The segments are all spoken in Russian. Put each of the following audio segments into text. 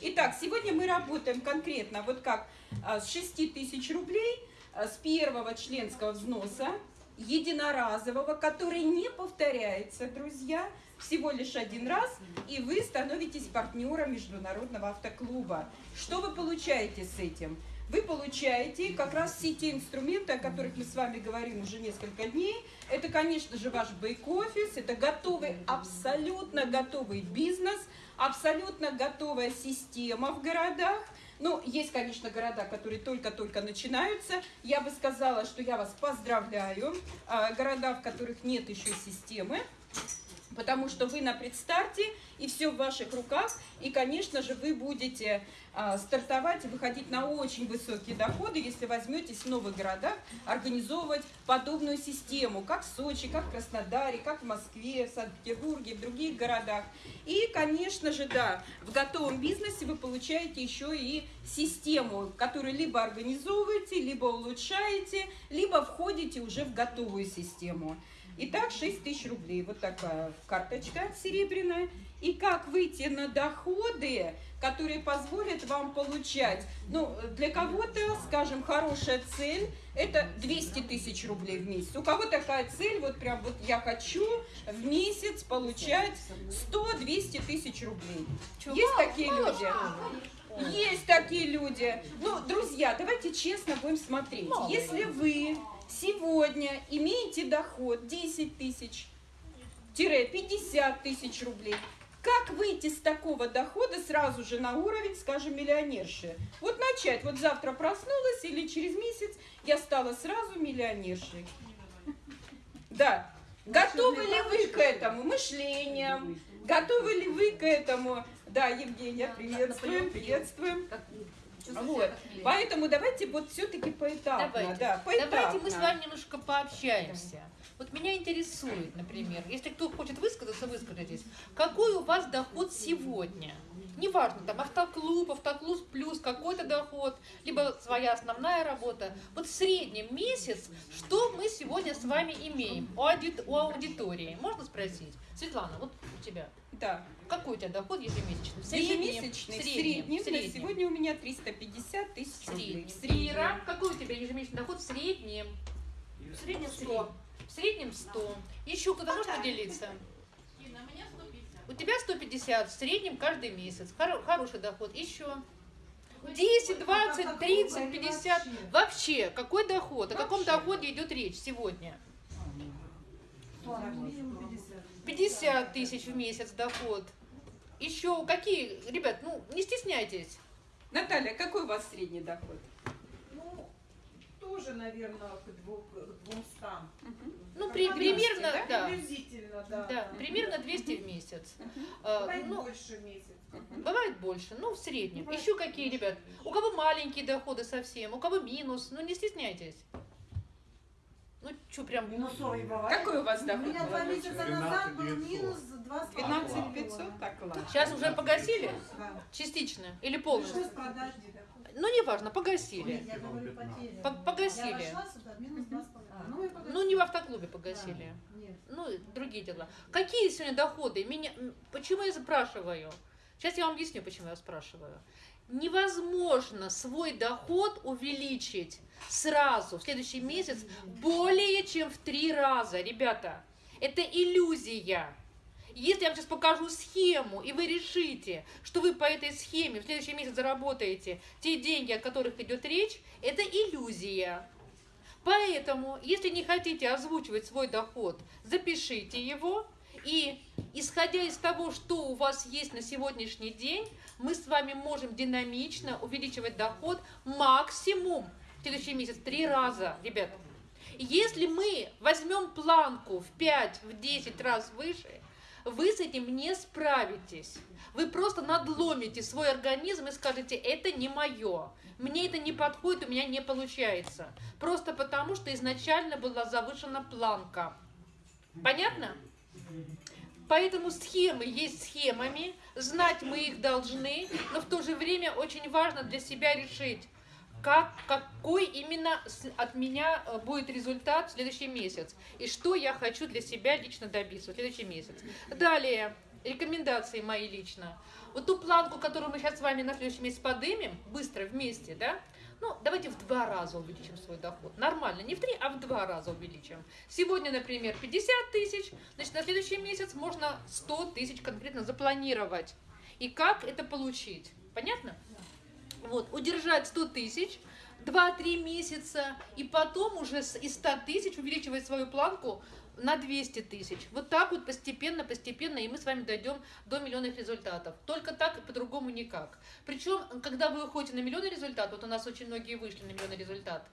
Итак, сегодня мы работаем конкретно вот как а, с 6 тысяч рублей а, с первого членского взноса единоразового, который не повторяется, друзья, всего лишь один раз, и вы становитесь партнером Международного автоклуба. Что вы получаете с этим? Вы получаете как раз все те инструменты, о которых мы с вами говорим уже несколько дней. Это, конечно же, ваш бэк-офис, это готовый, абсолютно готовый бизнес, абсолютно готовая система в городах. Ну, есть, конечно, города, которые только-только начинаются. Я бы сказала, что я вас поздравляю. А, города, в которых нет еще системы потому что вы на предстарте, и все в ваших руках, и, конечно же, вы будете а, стартовать и выходить на очень высокие доходы, если возьметесь в новых городах организовывать подобную систему, как в Сочи, как в Краснодаре, как в Москве, в Санкт-Петербурге, в других городах. И, конечно же, да, в готовом бизнесе вы получаете еще и систему, которую либо организовываете, либо улучшаете, либо входите уже в готовую систему. Итак, 6 тысяч рублей. Вот такая карточка серебряная. И как выйти на доходы, которые позволят вам получать, ну, для кого-то, скажем, хорошая цель, это 200 тысяч рублей в месяц. У кого такая цель, вот прям вот я хочу в месяц получать 100-200 тысяч рублей. Есть такие люди? Есть такие люди. Ну, друзья, давайте честно будем смотреть. Если вы сегодня имеете доход 10 тысяч, 50 тысяч рублей, как выйти с такого дохода сразу же на уровень, скажем, миллионерши? Вот начать, вот завтра проснулась или через месяц я стала сразу миллионершей. Да. Готовы ли вы к этому мышлением? Готовы ли вы к этому? Да, Евгения, приветствуем, приветствуем. Вот. Поэтому давайте вот все-таки поэтапно. Давайте. Да, поэтапно. давайте мы с вами немножко пообщаемся. Вот меня интересует, например, если кто хочет высказаться, выскажитесь. Какой у вас доход сегодня? Неважно, там автоклуб, автоклуб плюс какой-то доход, либо своя основная работа. Вот в среднем месяц, что мы сегодня с вами имеем у, ауди у аудитории? Можно спросить? Светлана, вот у тебя. Да. Какой у тебя доход ежемесячный? В ежемесячный, в среднем, в среднем, сегодня у меня 350 тысяч рублей. В среднем. Ира, какой у тебя ежемесячный доход в среднем? В среднем 100. В среднем 100. Еще кто-то может поделиться? У тебя 150 в среднем каждый месяц. Хор хороший доход. Еще. 10, 20, 30, 50. Вообще, какой доход? О каком доходе идет речь сегодня? 50 тысяч в месяц доход. Еще какие, ребят, ну не стесняйтесь. Наталья, какой у вас средний доход? тоже, наверное, к 200. Угу. Ну, при, примерно, да? да. Приблизительно, да. Да, примерно 200 в месяц. А, бывает ну, больше месяц. Бывает больше, ну, в среднем. Бывает Еще какие, ребят? У кого маленькие доходы совсем, у кого минус, ну, не стесняйтесь. Что прям... Минусовый бывает. Какой у вас доход? У меня два месяца назад был минус 20 12 500? Так, ладно. Сейчас уже погасили? Да. Частично? Или полностью? Ну, неважно, погасили. я говорю, потери. Погасили. Я сюда, минус 2,5. Ну, ну, не в автоклубе погасили. Да. Нет. Ну, другие дела. Какие сегодня доходы? Меня... Почему я спрашиваю? Сейчас я вам объясню, почему я спрашиваю. Невозможно свой доход увеличить сразу в следующий месяц более чем в три раза, ребята. Это иллюзия. Если я вам сейчас покажу схему, и вы решите, что вы по этой схеме в следующий месяц заработаете те деньги, о которых идет речь, это иллюзия. Поэтому, если не хотите озвучивать свой доход, запишите его, и исходя из того, что у вас есть на сегодняшний день, мы с вами можем динамично увеличивать доход максимум в следующий месяц три раза, ребят. Если мы возьмем планку в 5, в 10 раз выше, вы с этим не справитесь. Вы просто надломите свой организм и скажете, это не мое, мне это не подходит, у меня не получается. Просто потому, что изначально была завышена планка. Понятно? Поэтому схемы есть схемами, знать мы их должны, но в то же время очень важно для себя решить, как, какой именно от меня э, будет результат в следующий месяц и что я хочу для себя лично добиться в следующий месяц. Далее, рекомендации мои лично. Вот ту планку, которую мы сейчас с вами на следующий месяц подымем, быстро вместе, да, ну, давайте в два раза увеличим свой доход. Нормально, не в три, а в два раза увеличим. Сегодня, например, 50 тысяч, значит, на следующий месяц можно 100 тысяч конкретно запланировать. И как это получить? Понятно? Вот, удержать 100 тысяч, 2-3 месяца, и потом уже из 100 тысяч увеличивать свою планку на 200 тысяч. Вот так вот постепенно, постепенно, и мы с вами дойдем до миллионных результатов. Только так и по-другому никак. Причем, когда вы выходите на миллионный результат, вот у нас очень многие вышли на миллионный результат,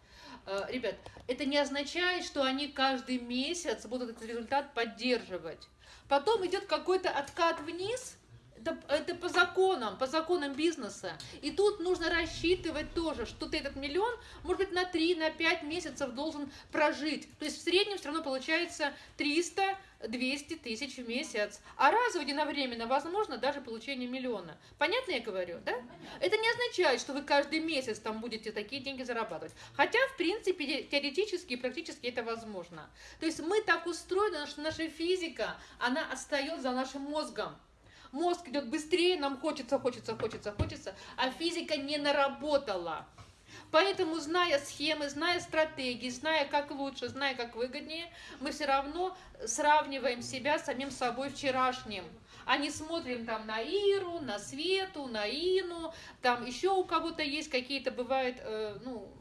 э, ребят, это не означает, что они каждый месяц будут этот результат поддерживать. Потом идет какой-то откат вниз, это, это по законам, по законам бизнеса. И тут нужно рассчитывать тоже, что ты этот миллион, может быть, на 3, на 5 месяцев должен прожить. То есть в среднем все равно получается 300 200 тысяч в месяц, а разово единовременно возможно даже получение миллиона. Понятно я говорю, да? Это не означает, что вы каждый месяц там будете такие деньги зарабатывать. Хотя, в принципе, теоретически и практически это возможно. То есть мы так устроены, что наша физика, она отстает за нашим мозгом мозг идет быстрее, нам хочется, хочется, хочется, хочется, а физика не наработала. Поэтому, зная схемы, зная стратегии, зная, как лучше, зная, как выгоднее, мы все равно сравниваем себя с самим собой вчерашним а не смотрим там на Иру, на Свету, на Ину, там еще у кого-то есть какие-то, бывают, э, ну,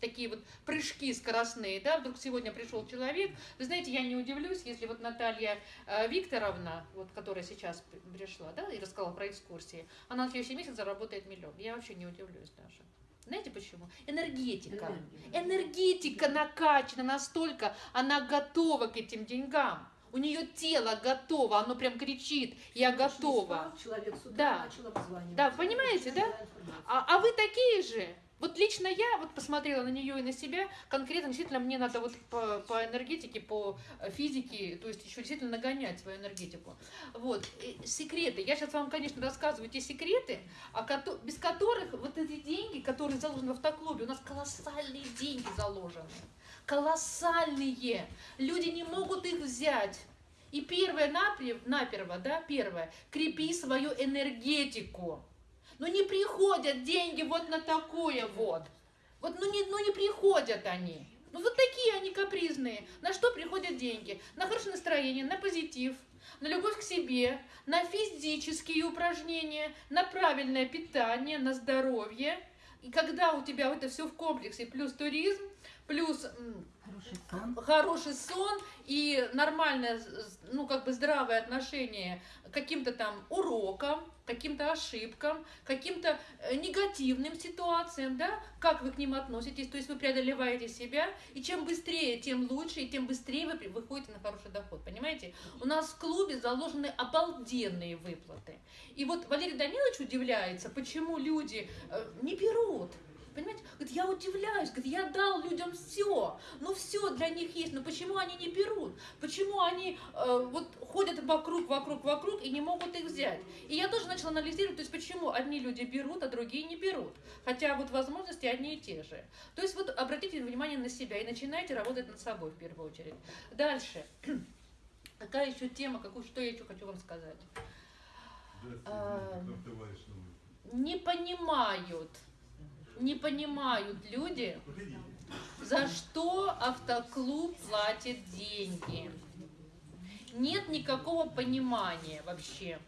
такие вот прыжки скоростные, да, вдруг сегодня пришел человек, вы знаете, я не удивлюсь, если вот Наталья э, Викторовна, вот, которая сейчас пришла, да, и рассказала про экскурсии, она на следующий месяц заработает миллион, я вообще не удивлюсь даже. Знаете почему? Энергетика. Энергетика накачана настолько, она готова к этим деньгам. У нее тело готово, оно прям кричит, я готова. Человек с утра да. начал обзванивать. Да, понимаете, да? А, а вы такие же? Вот лично я вот посмотрела на нее и на себя, конкретно действительно мне надо вот по, по энергетике, по э, физике, то есть еще действительно нагонять свою энергетику. Вот, и секреты. Я сейчас вам, конечно, рассказываю те секреты, без которых вот эти деньги, которые заложены в автоклубе, у нас колоссальные деньги заложены. Колоссальные. Люди не могут их взять. И первое, наперво, да, первое, крепи свою энергетику. Ну не приходят деньги вот на такое вот. Вот ну не, ну не приходят они. Ну вот такие они капризные. На что приходят деньги? На хорошее настроение, на позитив, на любовь к себе, на физические упражнения, на правильное питание, на здоровье. И когда у тебя это все в комплексе, плюс туризм, плюс хороший сон, хороший сон и нормальное, ну как бы здравое отношение к каким-то там урокам, каким-то ошибкам, каким-то э, негативным ситуациям, да, как вы к ним относитесь, то есть вы преодолеваете себя, и чем быстрее, тем лучше, и тем быстрее вы выходите на хороший доход, понимаете? У нас в клубе заложены обалденные выплаты. И вот Валерий Данилович удивляется, почему люди э, не берут, Понимаете? Говорит, я удивляюсь, говорит, я дал людям все, ну все для них есть, но почему они не берут? Почему они э, вот ходят вокруг, вокруг, вокруг и не могут их взять? И я тоже начала анализировать, то есть почему одни люди берут, а другие не берут? Хотя вот возможности одни и те же. То есть вот обратите внимание на себя и начинайте работать над собой в первую очередь. Дальше. Какая еще тема, какую, что я еще хочу вам сказать? А, не понимают, не понимают люди, за что автоклуб платит деньги. Нет никакого понимания вообще.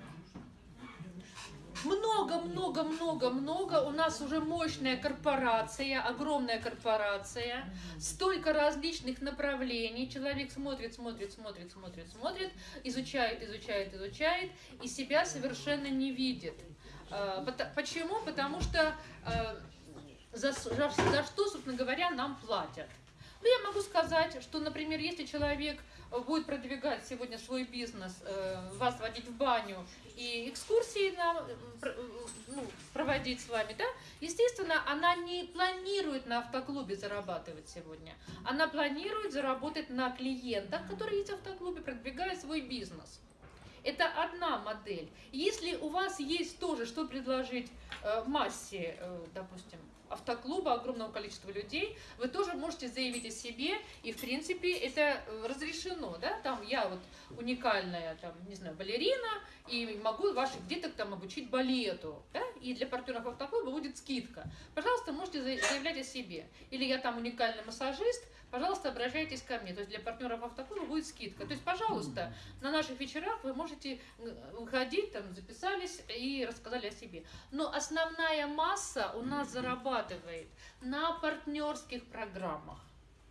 Много, много, много, много. У нас уже мощная корпорация, огромная корпорация, столько различных направлений. Человек смотрит, смотрит, смотрит, смотрит, смотрит, изучает, изучает, изучает, и себя совершенно не видит. А, почему? Потому что а, за, за, за что, собственно говоря, нам платят. Ну, я могу сказать, что, например, если человек будет продвигать сегодня свой бизнес, э, вас водить в баню и экскурсии нам, э, ну, проводить с вами, да, естественно, она не планирует на автоклубе зарабатывать сегодня. Она планирует заработать на клиентах, которые есть в автоклубе, продвигая свой бизнес. Это одна модель. Если у вас есть тоже, что предложить э, массе, э, допустим, автоклуба, огромного количества людей, вы тоже можете заявить о себе, и в принципе это э, разрешено, да, там я вот уникальная, там, не знаю, балерина, и могу ваших деток там обучить балету, да, и для партнеров автоклуба будет скидка. Пожалуйста, можете заявлять о себе. Или я там уникальный массажист, пожалуйста, обращайтесь ко мне. То есть для партнеров автоклуба будет скидка. То есть, пожалуйста, на наших вечерах вы можете выходить, там, записались и рассказали о себе. Но основная масса у нас зарабатывает на партнерских программах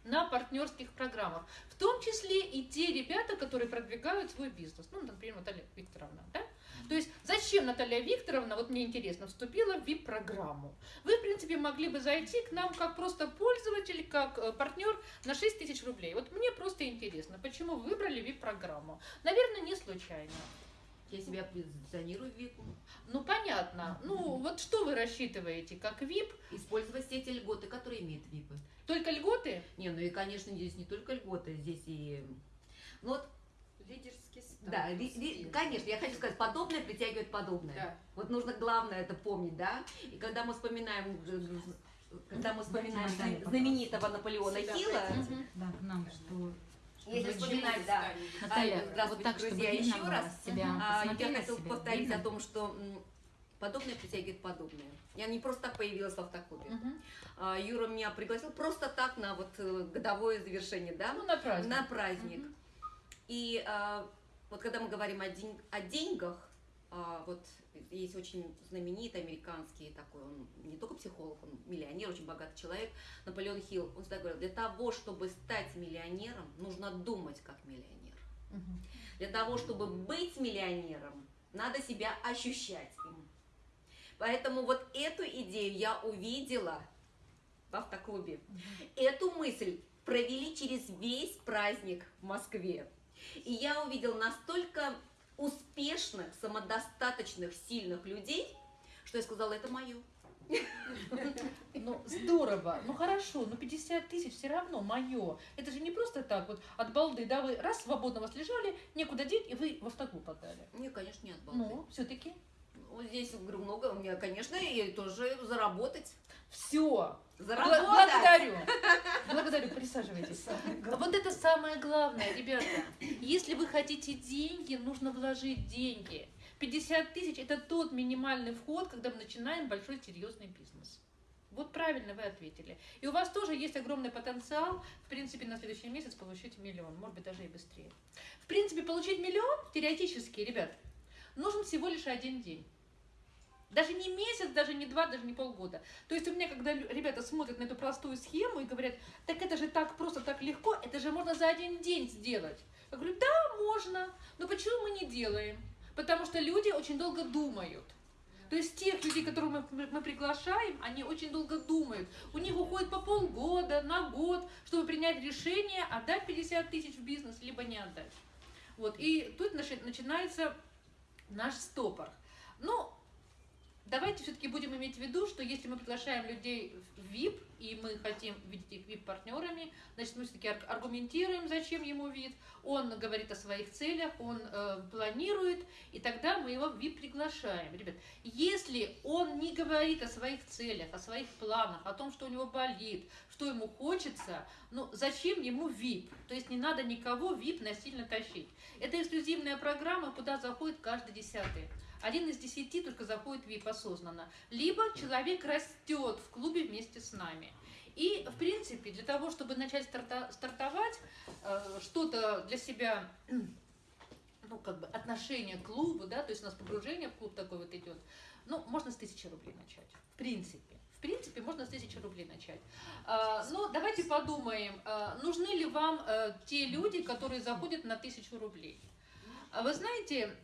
на партнерских программах, в том числе и те ребята, которые продвигают свой бизнес. Ну, например, Наталья Викторовна, да? То есть зачем Наталья Викторовна, вот мне интересно, вступила в VIP-программу? Вы, в принципе, могли бы зайти к нам как просто пользователь, как э, партнер на 6 тысяч рублей. Вот мне просто интересно, почему вы выбрали VIP-программу? Наверное, не случайно. Я себя позиционирую в VIP. Ну, понятно. Ну, вот что вы рассчитываете, как VIP? Использовать все эти льготы, которые имеют VIP. Только льготы? Не, ну и, конечно, здесь не только льготы, здесь и... Ну вот Лидерский статус. Да, ли, ли, конечно, я хочу сказать, подобное притягивает подобное. Да. Вот нужно главное это помнить, да. И когда мы вспоминаем, когда мы вспоминаем знаменитого Наполеона Хилла, да, к нам, что если вспоминать, да, Наталья, а, здравствуйте, вот так, друзья, еще раз, себя, а, я себя, повторить видно? о том, что подобное притягивает подобное. Я не просто так появилась в автоклубе. Мгм. А, Юра меня пригласил просто так на вот э, годовое завершение, да, Ну, на праздник. на праздник. Мгм. И а, вот когда мы говорим о, день- о деньгах, а, вот есть очень знаменитый американский такой, он не только психолог, он миллионер, очень богатый человек, Наполеон Хилл, он всегда говорил, для того, чтобы стать миллионером, нужно думать как миллионер. Для того, чтобы быть миллионером, надо себя ощущать им. Поэтому вот эту идею я увидела в автоклубе. Эту мысль провели через весь праздник в Москве. И я увидела настолько успешных, самодостаточных, сильных людей, что я сказала, это мое. Ну, здорово. Ну, хорошо, но 50 тысяч все равно мое. Это же не просто так вот от балды, да, вы раз свободно вас лежали, некуда деть, и вы в автоклуб отдали. Мне, конечно, не от балды. Ну, все-таки. Вот здесь, говорю, много, у меня, конечно, и тоже заработать. Все. Заработать! Благодарю. Благодарю, присаживайтесь. Вот это самое главное, ребята. Если вы хотите деньги, нужно вложить деньги. 50 тысяч – это тот минимальный вход, когда мы начинаем большой серьезный бизнес. Вот правильно вы ответили. И у вас тоже есть огромный потенциал, в принципе, на следующий месяц получить миллион, может быть, даже и быстрее. В принципе, получить миллион, теоретически, ребят, нужен всего лишь один день. Даже не месяц, даже не два, даже не полгода. То есть у меня, когда ребята смотрят на эту простую схему и говорят, так это же так просто, так легко, это же можно за один день сделать. Я говорю, да, можно, но почему мы не делаем? Потому что люди очень долго думают. То есть тех людей, которых мы, мы- приглашаем, они очень долго думают. У них уходит по полгода, на год, чтобы принять решение, отдать 50 тысяч в бизнес, либо не отдать. Вот, и тут начи- начинается наш стопор. Ну, давайте все-таки будем иметь в виду, что если мы приглашаем людей в VIP, и мы хотим видеть их VIP-партнерами, значит, мы все-таки ар- аргументируем, зачем ему вид, он говорит о своих целях, он э, планирует, и тогда мы его в VIP приглашаем. Ребят, если он не говорит о своих целях, о своих планах, о том, что у него болит, что ему хочется, ну, зачем ему VIP? То есть не надо никого VIP насильно тащить. Это эксклюзивная программа, куда заходит каждый десятый. Один из десяти только заходит в VIP осознанно. Либо человек растет в клубе вместе с нами. И, в принципе, для того, чтобы начать старта- стартовать, э, что-то для себя, ну, как бы, отношение к клубу, да, то есть у нас погружение в клуб такой вот идет, ну, можно с тысячи рублей начать, в принципе. В принципе, можно с тысячи рублей начать. А, но давайте подумаем, а, нужны ли вам э, те люди, которые заходят на тысячу рублей. А Вы знаете,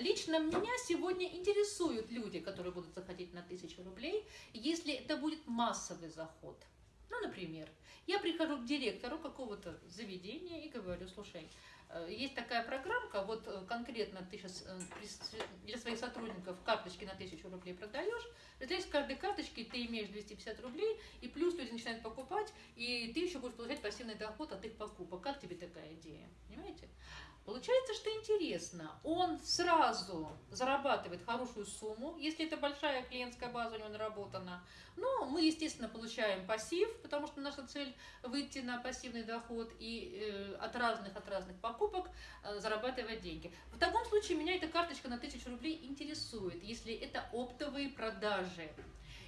лично меня сегодня интересуют люди, которые будут заходить на тысячу рублей, если это будет массовый заход. Ну, например, я прихожу к директору какого-то заведения и говорю, слушай, Э, Есть такая программка, вот э, конкретно ты сейчас для своих сотрудников карточки на 1000 рублей продаешь, представляешь, с каждой карточки ты имеешь 250 рублей, и плюс люди начинают покупать, и ты еще будешь получать пассивный доход от их покупок. Как тебе такая идея? Понимаете? Получается, что интересно, он сразу зарабатывает хорошую сумму, если это большая клиентская база у него наработана. Но мы, естественно, получаем пассив, потому что наша цель выйти на пассивный доход и э, от разных от разных покупок э, зарабатывать деньги. В таком случае меня эта карточка на 1000 рублей интересует, если это оптовые продажи.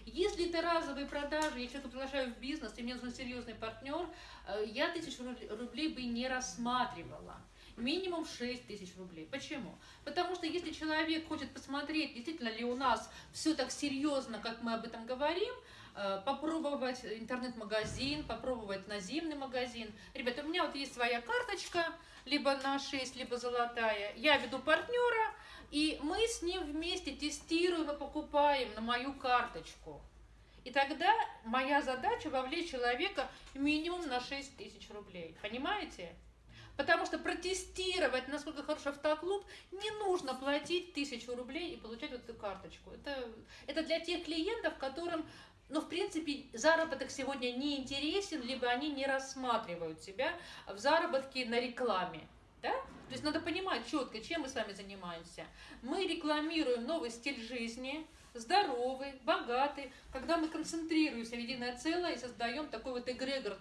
Если это разовые продажи, я человека приглашаю в бизнес, и мне нужен серьезный партнер, э, я тысячу рублей бы не рассматривала минимум 6 тысяч рублей. Почему? Потому что если человек хочет посмотреть, действительно ли у нас все так серьезно, как мы об этом говорим, э, попробовать интернет-магазин, попробовать наземный магазин. Ребята, у меня вот есть своя карточка, либо на 6, либо золотая. Я веду партнера, и мы с ним вместе тестируем и покупаем на мою карточку. И тогда моя задача вовлечь человека минимум на 6 тысяч рублей. Понимаете? Потому что протестировать, насколько хорош автоклуб, не нужно платить тысячу рублей и получать вот эту карточку. Это, это для тех клиентов, которым, ну, в принципе, заработок сегодня не интересен, либо они не рассматривают себя в заработке на рекламе. Да? То есть надо понимать четко, чем мы с вами занимаемся. Мы рекламируем новый стиль жизни, здоровый, богатый, когда мы концентрируемся в единое целое и создаем такой вот эгрегор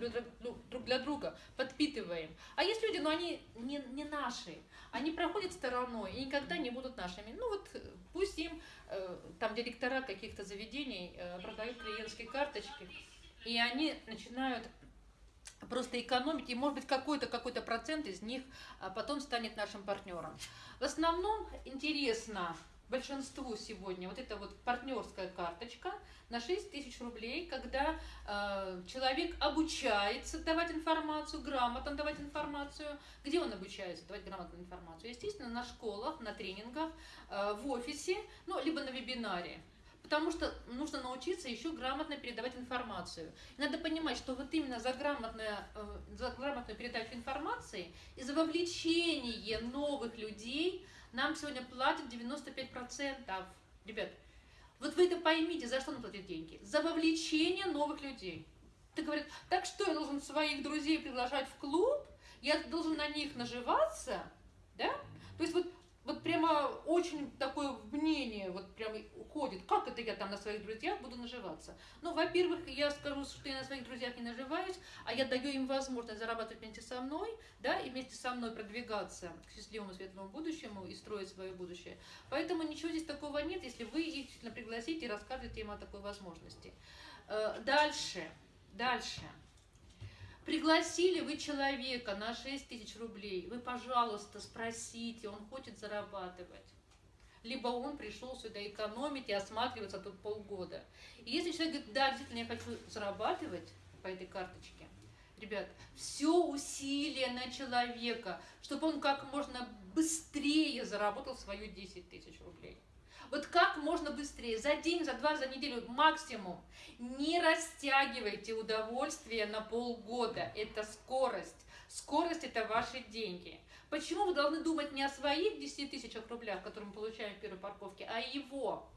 друг для друга, подпитываем. А есть люди, но они не, не наши, они проходят стороной и никогда не будут нашими. Ну вот пусть им э, там директора каких-то заведений э, продают клиентские карточки, и они начинают просто экономить, и может быть какой-то какой-то процент из них а потом станет нашим партнером. В основном интересно большинству сегодня вот эта вот партнерская карточка на 6 тысяч рублей, когда э, человек обучается давать информацию, грамотно давать информацию. Где он обучается давать грамотную информацию? Естественно, на школах, на тренингах, э, в офисе, ну, либо на вебинаре. Потому что нужно научиться еще грамотно передавать информацию. Надо понимать, что вот именно за, грамотное, э, за грамотную передачу информации и за вовлечение новых людей – нам сегодня платят 95%. Ребят, вот вы это поймите, за что нам платят деньги? За вовлечение новых людей. Ты говоришь, так что я должен своих друзей приглашать в клуб? Я должен на них наживаться? Да? То есть вот вот прямо очень такое мнение вот прямо уходит. Как это я там на своих друзьях буду наживаться? Ну, во-первых, я скажу, что я на своих друзьях не наживаюсь, а я даю им возможность зарабатывать вместе со мной, да, и вместе со мной продвигаться к счастливому светлому будущему и строить свое будущее. Поэтому ничего здесь такого нет, если вы их действительно пригласите и расскажете им о такой возможности. Э, дальше, дальше. Пригласили вы человека на 6 тысяч рублей, вы, пожалуйста, спросите, он хочет зарабатывать. Либо он пришел сюда экономить и осматриваться тут полгода. И если человек говорит, да, действительно, я хочу зарабатывать по этой карточке, ребят, все усилие на человека, чтобы он как можно быстрее заработал свою 10 тысяч рублей. Вот как можно быстрее, за день, за два, за неделю максимум. Не растягивайте удовольствие на полгода. Это скорость. Скорость – это ваши деньги. Почему вы должны думать не о своих 10 тысячах рублях, которые мы получаем в первой парковке, а его?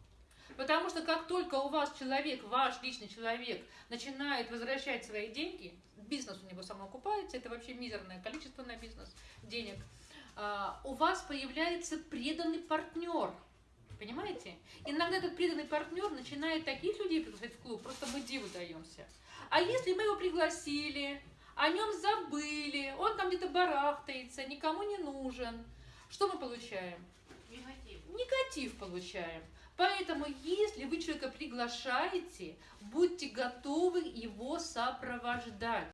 Потому что как только у вас человек, ваш личный человек, начинает возвращать свои деньги, бизнес у него самоокупается, это вообще мизерное количество на бизнес денег, а, у вас появляется преданный партнер – Понимаете? Иногда этот преданный партнер начинает таких людей приглашать в клуб, просто мы диву даемся. А если мы его пригласили, о нем забыли, он там где-то барахтается, никому не нужен, что мы получаем? Негатив. Негатив получаем. Поэтому, если вы человека приглашаете, будьте готовы его сопровождать.